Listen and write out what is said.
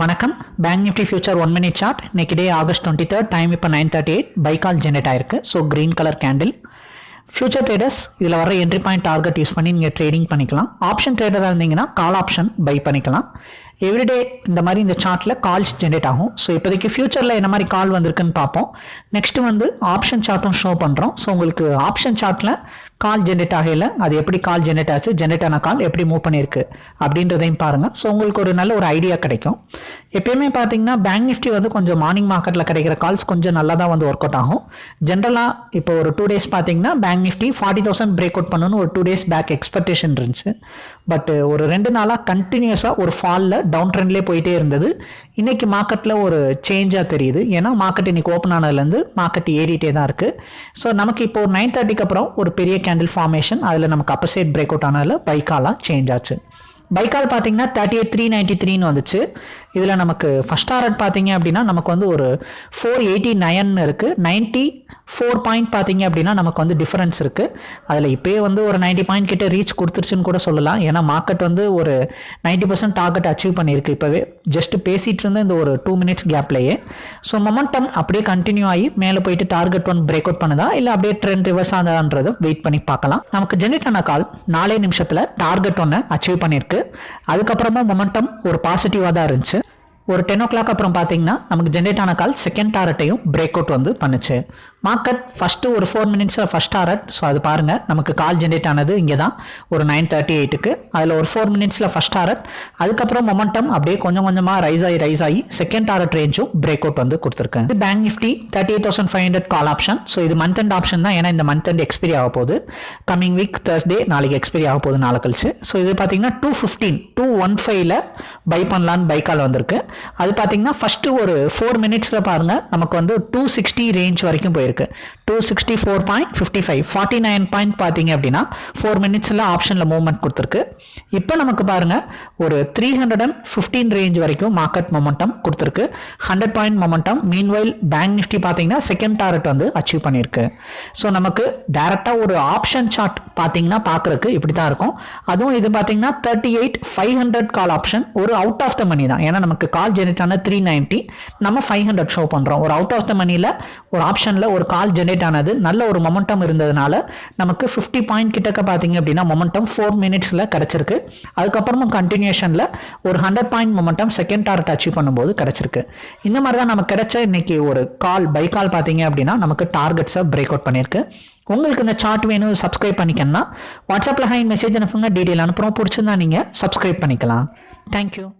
வணக்கம். Bank Nifty future one minute chart இன்னைக்கு day August twenty third time இப்போ nine thirty eight buy call generate ஆயிருக்கு. So green colour candle future traders இதில் வர entry point target use பண்ணி நீங்கள் trading பண்ணிக்கலாம். Option ட்ரேடராக இருந்தீங்கன்னா கால் ஆப்ஷன் பை பண்ணிக்கலாம். எவ்ரிடே இந்த மாதிரி இந்த சார்ட்டில் கால்ஸ் ஜென்ரேட் ஆகும். ஸோ இப்போதைக்கு ஃபியூச்சரில் என்ன மாதிரி கால் வந்திருக்குன்னு பார்ப்போம். நெக்ஸ்ட் வந்து ஆப்ஷன் சார்ட்டும் ஷோ பண்ணுறோம் ஸோ உங்களுக்கு ஆப்ஷன் சார்ட்டில் கால் ஜென்ரேட் ஆகையில் அது எப்படி கால் ஜென்ரேட் ஆச்சு? ஜென்ரேட் ஆன கால் எப்படி மூவ் பண்ணியிருக்கு? அப்படின்றதையும் பாருங்கள் ஸோ உங்களுக்கு ஒரு நல்ல ஒரு ஐடியா கிடைக்கும். எப்பயுமே பார்த்தீங்கன்னா பேங்க் நிஃப்டி வந்து கொஞ்சம் மார்னிங் மார்க்கெட்டில் கிடைக்கிற கால்ஸ் கொஞ்சம் நல்லா தான் வந்து ஒர்க் அவுட் ஆகும் ஜென்ரலாக இப்போ ஒரு டூ டேஸ் பார்த்தீங்கன்னா bank Nifty forty thousand break out பண்ணணும்னு ஒரு டூ டேஸ் பேக் எக்ஸ்பெக்டேஷன் இருந்துச்சு. பட் ஒரு ரெண்டு நாளாக கண்டினியூஸாக ஒரு ஃபாலில் டவுன் ட்ரெண்ட்லேயே போயிட்டே இருந்தது. இன்னைக்கு மார்க்கெட்டில் ஒரு சேஞ்சாக தெரியுது. ஏன்னா மார்க்கெட் இன்னைக்கு ஓப்பன் ஆனதுலேருந்து மார்க்கெட் ஏறிட்டே தான் இருக்குது ஸோ நமக்கு இப்போ ஒரு நைன் தேர்ட்டிக்கு அப்புறம் ஒரு பெரிய கேண்டில் ஃபார்மேஷன் அதில் நமக்கு அப்பசைட் பிரேக் அவுட் ஆனதில் பைக்காலாம் சேஞ்ச் ஆச்சு. பைக்கால் பார்த்தீங்கன்னா தேர்ட்டி எயிட் த்ரீ நைன்ட்டி த்ரீன்னு வந்துச்சு. இதில் நமக்கு ஃபஸ்ட் ஆர்ட் பார்த்தீங்க அப்படின்னா நமக்கு வந்து ஒரு ஃபோர் எயிட்டி நைன் இருக்குது நைன்ட்டி ஃபோர் பாயிண்ட் பார்த்தீங்க அப்படின்னா நமக்கு வந்து டிஃபரன்ஸ் இருக்குது அதில் இப்போயே வந்து ஒரு நைன்ட்டி பாயிண்ட் கிட்ட ரீச் கொடுத்துருச்சுன்னு கூட சொல்லலாம். ஏன்னா மார்க்கெட் வந்து ஒரு நைன்ட்டி பர்சன்ட் டார்கெட் அச்சீவ் பண்ணியிருக்கு இப்போவே. ஜஸ்ட் பேசிகிட்டு இருந்த இந்த ஒரு டூ மினிட்ஸ் கேப்லேயே ஸோ மொமெண்டம் அப்படியே கண்டினியூ ஆகி மேலே போயிட்டு டார்கெட் ஒன் பிரேக் அவுட் பண்ணுதா? இல்லை அப்படியே ட்ரெண்ட் ரிவர்ஸ் ஆகுதான்றதை வெயிட் பண்ணி பார்க்கலாம். நமக்கு ஜென்ரேட் ஆன கால் நாலே நிமிஷத்தில் டார்கெட் ஒன்று அச்சீவ் பண்ணியிருக்கு. அதுக்கப்புறமா மொமெண்டம் ஒரு பாசிட்டிவாக தான் இருந்துச்சு. ஒரு டென் ஓ கிளாக் அப்புறம் பார்த்தீங்கன்னா நமக்கு ஜென்ரேட் ஆன கால் செகண்ட் டாரட்டையும் பிரேக் அவுட் வந்து பண்ணுச்சு. மார்க்கெட் ஃபஸ்ட்டு ஒரு ஃபோர் மினிட்ஸில் ஃபஸ்ட் டாரட் ஸோ அது பாருங்கள் நமக்கு கால் ஜென்ரேட் ஆனது இங்கே தான் ஒரு நைன் தேர்ட்டி எயிட்டுக்கு அதில் ஒரு ஃபோர் மினிட்ஸில் ஃபஸ்ட் டாரட் அதுக்கப்புறம் மொமெண்டம் அப்படியே கொஞ்சம் கொஞ்சமாக ரைஸ் ஆகி ரைஸ் ஆகி செகண்ட் டாரட் ரேஞ்சும் பிரேக் அவுட் வந்து கொடுத்துருக்கேன். இது bank Nifty thirty eight thousand five hundred call option so இது மந்த் அண்ட் ஆப்ஷன் தான். ஏன்னா இந்த மந்த் அண்ட் எக்ஸ்பைரி ஆக போகுது. கமிங் வீக் தேர்ஸ்டே நாளைக்கு எக்ஸ்பைரி ஆக போகுது நாளை கழிச்சு. ஸோ இது பார்த்தீங்கன்னா டூ ஃபிஃப்டீன் டூ ஒன் ஃபைவ்ல பை பண்ணலான்னு பை கால் வந்திருக்கு. அது பார்த்தீங்கன்னா ஃபஸ்ட்டு ஒரு ஃபோர் மினிட்ஸில் பாருங்கள் நமக்கு வந்து டூ சிக்ஸ்டி ரேஞ்ச் வரைக்கும் போயிருக்கு. Two sixty four point fifty five forty nine point பார்த்தீங்க அப்படின்னா ஃபோர் மினிட்ஸில் ஆப்ஷனில் மூவ்மெண்ட் கொடுத்துருக்கு. இப்போ நமக்கு பாருங்கள் ஒரு three hundred and fifteen range வரைக்கும் மார்க்கெட் மொமெண்டம் கொடுத்துருக்கு. Hundred point momentum meanwhile bank Nifty பார்த்தீங்கன்னா செகண்ட் டாரெட் வந்து அச்சீவ் பண்ணியிருக்கு. ஸோ நமக்கு டேரெக்டாக ஒரு ஆப்ஷன் சார்ட் பார்த்தீங்கன்னா பார்க்குறக்கு இப்படி தான் இருக்கும். அதுவும் இது பார்த்தீங்கன்னா thirty eight five hundred call option ஒரு அவுட் ஆஃப் த மணி தான். ஏன்னா நமக்கு கால் ஜெனரேட் ஆன த்ரீ நைன்ட்டி நம்ம ஃபைவ் ஹண்ட்ரட் ஷோ பண்ணுறோம் ஒரு அவுட் ஆஃப் த மணியில் ஒரு ஆப்ஷனில் ஒரு கால் ஜெனரேட் ஆனது நல்ல ஒரு மொமெண்டம் இருந்ததுனால நமக்கு ஃபிஃப்டி பாயிண்ட் கிட்டக்க பார்த்தீங்க அப்படின்னா மொமெண்டம் ஃபோர் மினிட்ஸில் கிடச்சிருக்கு. அதுக்கப்புறமும் கண்டினியூஷனில் ஒரு hundred point momentum second target achieve பண்ணும்போது கிடச்சிருக்கு. இந்த மாதிரி தான் நமக்கு கிடைச்ச இன்னைக்கு ஒரு கால் பை கால் பார்த்தீங்க அப்படின்னா நமக்கு டார்கெட்ஸை பிரேக் அவுட் பண்ணியிருக்கு. உங்களுக்கு இந்த சார்ட் வேணும் சப்ஸ்கிரைப் பண்ணிக்கணும்னா வாட்ஸ்அப்பில் ஹை மெசேஜ் அனுப்புங்க டீட்டெயில் அனுப்புகிறோம் பிடிச்சிருந்தா நீங்கள் சப்ஸ்கிரைப் பண்ணிக்கலாம். தேங்க்யூ